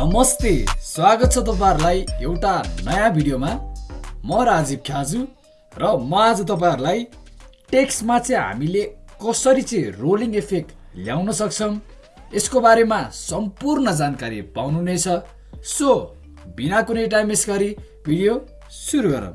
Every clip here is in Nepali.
नमस्ते स्वागत छ तपाईँहरूलाई एउटा नयाँ भिडियोमा। म राजीव ख्याजु र म आज तपाईँहरूलाई टेक्स्टमा चाहिँ हामीले कसरी चाहिँ रोलिङ इफेक्ट ल्याउन सक्छौँ यसको बारेमा सम्पूर्ण जानकारी पाउनु नै छ सो बिना कुनै टाइम वेस्ट गरी भिडियो सुरु गरौँ।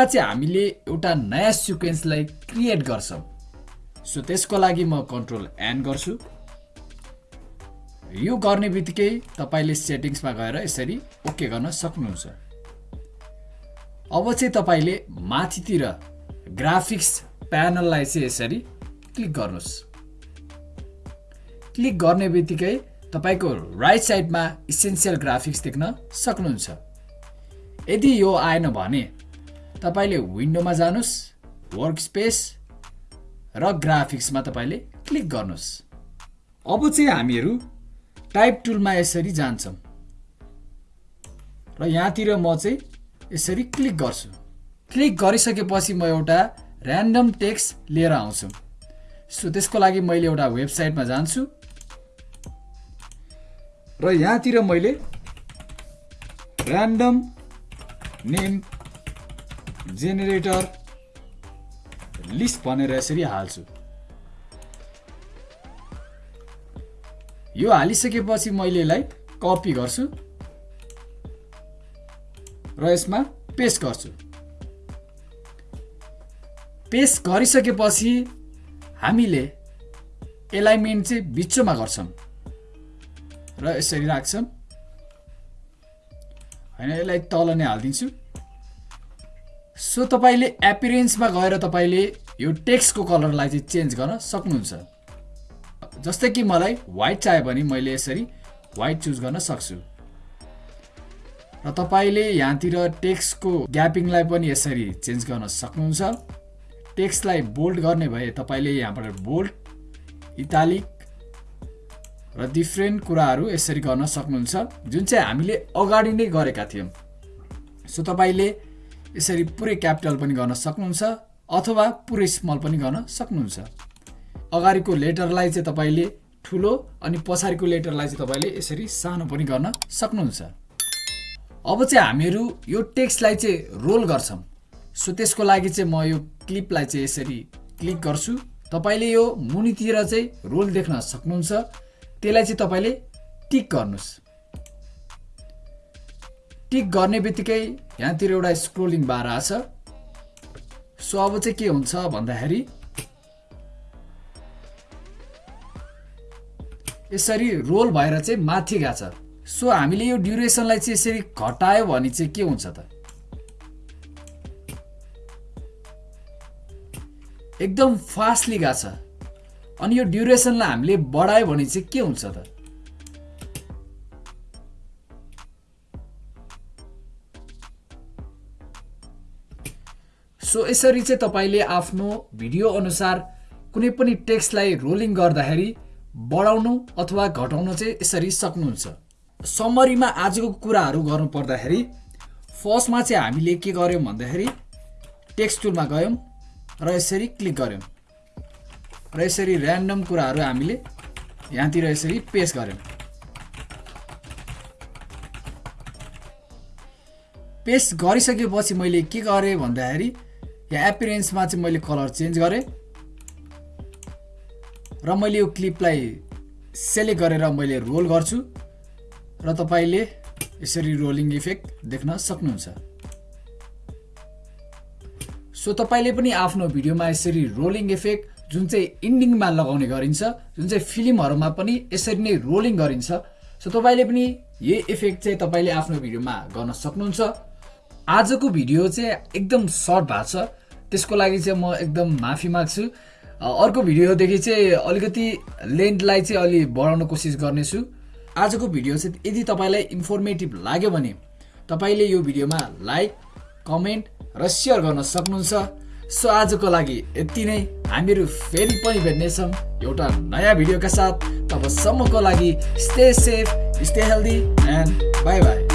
सुरुमा चाहिँ हामीले एउटा नयाँ सिक्वेन्सलाई क्रिएट गर्छौँ। सो त्यसको लागि म कन्ट्रोल एन गर्छु। यो गर्ने बित्तिकै तपाईँले सेटिङ्समा गएर यसरी ओके गर्न सक्नुहुन्छ। अब चाहिँ तपाईँले माथितिर ग्राफिक्स प्यानललाई चाहिँ यसरी क्लिक गर्नुहोस्। क्लिक गर्ने बित्तिकै तपाईँको राइट साइडमा इसेन्सियल ग्राफिक्स देख्न सक्नुहुन्छ। यदि यो आएन भने तपाईँले विन्डोमा जानुहोस् वर्क स्पेस र ग्राफिक्समा तपाईँले क्लिक गर्नुहोस्। अब चाहिँ हामीहरू टाइप टुलमा यसरी जान्छौँ। र यहाँतिर म चाहिँ यसरी क्लिक गर्छु। क्लिक गरिसकेपछि म एउटा ऱ्यान्डम टेक्स्ट लिएर आउँछु। सो त्यसको लागि मैले एउटा वेबसाइटमा जान्छु। र यहाँतिर मैले ऱ्यान्डम नेम जेनेरेटर लिस्ट भनेर यसरी हाल्छु। यो हालिसकेपछि मैले यसलाई कपी गर्छु र यसमा पेस्ट गर्छु। पेस्ट गरिसकेपछि हामीले एलाइनमेन्ट चाहिँ बिचमा गर्छौँ र यसरी राख्छौँ। होइन यसलाई तल नै हालिदिन्छु। सो तपाईँले एपिरेन्समा गएर तपाईँले यो टेक्स्टको कलरलाई चाहिँ चेन्ज गर्न सक्नुहुन्छ। जस्तै कि मलाई वाइट चाहियो भने मैले यसरी वाइट चुज गर्न सक्छु। र तपाईँले यहाँतिर टेक्स्टको ग्यापिङलाई पनि यसरी चेन्ज गर्न सक्नुहुन्छ। टेक्स्टलाई बोल्ड गर्ने भए तपाईँले यहाँबाट बोल्ड इटालिक र डिफ्रेन्ट कुराहरू यसरी गर्न सक्नुहुन्छ। जुन चाहिँ हामीले अगाडि नै गरेका थियौँ। सो तपाईँले यसरी पुरै क्यापिटल पनि गर्न सक्नुहुन्छ अथवा पुरै स्मल पनि गर्न सक्नुहुन्छ। अगाडिको लेटरलाई चाहिँ तपाईँले ठुलो अनि पछाडिको लेटरलाई चाहिँ तपाईँले यसरी सानो पनि गर्न सक्नुहुन्छ। अब चाहिँ हामीहरू यो टेक्स्टलाई चाहिँ रोल गर्छौँ। सो त्यसको लागि चाहिँ म यो क्लिपलाई चाहिँ यसरी क्लिक गर्छु। तपाईँले यो मुनितिर चाहिँ रोल देख्न सक्नुहुन्छ। त्यसलाई चाहिँ तपाईँले टिक गर्नुहोस्। टिक गर्ने बित्तिकै यहाँतिर एउटा स्क्रोलिङ बार आछ। सो अब चाहिँ के हुन्छ भन्दाखेरि यसरी रोल भएर चाहिँ माथि गएको छ। सो हामीले यो ड्युरेसनलाई चाहिँ यसरी घटायो भने चाहिँ के हुन्छ त? एकदम फास्टली गएको छ। अनि यो ड्युरेसनलाई हामीले बढायो भने चाहिँ के हुन्छ त? सो यसरी चाहिँ तपाईँले आफ्नो भिडियो अनुसार कुनै पनि टेक्स्टलाई रोलिङ गर्दाखेरि बढाउनु अथवा घटाउनु चाहिँ यसरी सक्नुहुन्छ। समरीमा आजको कुराहरू गर्नु पर्दाखेरि फर्स्टमा चाहिँ हामीले के गर्यौँ भन्दाखेरि टेक्स्ट टुलमा गयौँ र यसरी क्लिक गऱ्यौँ र यसरी ऱ्यान्डम कुराहरू हामीले यहाँतिर यसरी पेस्ट गऱ्यौँ। पेस्ट गरिसकेपछि मैले के गरेँ भन्दाखेरि यहाँ एपिरेन्समा चाहिँ मैले कलर चेन्ज गरेँ। र मैले यो क्लिपलाई सेलेक्ट गरेर मैले रोल गर्छु। र तपाईँले यसरी रोलिङ इफेक्ट देख्न सक्नुहुन्छ। सो तपाईँले पनि आफ्नो भिडियोमा यसरी रोलिङ इफेक्ट जुन चाहिँ इन्डिङमा लगाउने गरिन्छ जुन चाहिँ फिल्महरूमा पनि यसरी नै रोलिङ गरिन्छ। सो तपाईँले पनि यही इफेक्ट चाहिँ तपाईँले आफ्नो भिडियोमा गर्न सक्नुहुन्छ। आजको भिडियो चाहिँ एकदम सर्ट भएको छ। त्यसको लागि चाहिँ म एकदम माफी माग्छु। अर्को भिडियोदेखि चाहिँ अलिकति लेन्थलाई चाहिँ अलि बढाउन कोसिस गर्नेछु। आजको भिडियो चाहिँ यदि तपाईँलाई इन्फर्मेटिभ लाग्यो भने तपाईँले यो भिडियोमा लाइक कमेन्ट र सेयर गर्न सक्नुहुन्छ। सो आजको लागि यति नै। हामीहरू फेरि पनि भेट्नेछौँ एउटा नयाँ भिडियोका साथ। तबसम्मको लागि stay safe stay healthy and bye bye